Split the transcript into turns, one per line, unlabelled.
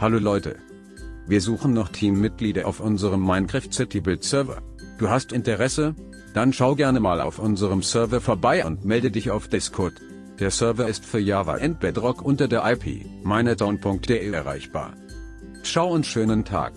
Hallo Leute. Wir suchen noch Teammitglieder auf unserem Minecraft City Build Server. Du hast Interesse? Dann schau gerne mal auf unserem Server vorbei und melde dich auf Discord. Der Server ist für Java and Bedrock unter der IP minetown.de erreichbar. Ciao und schönen Tag.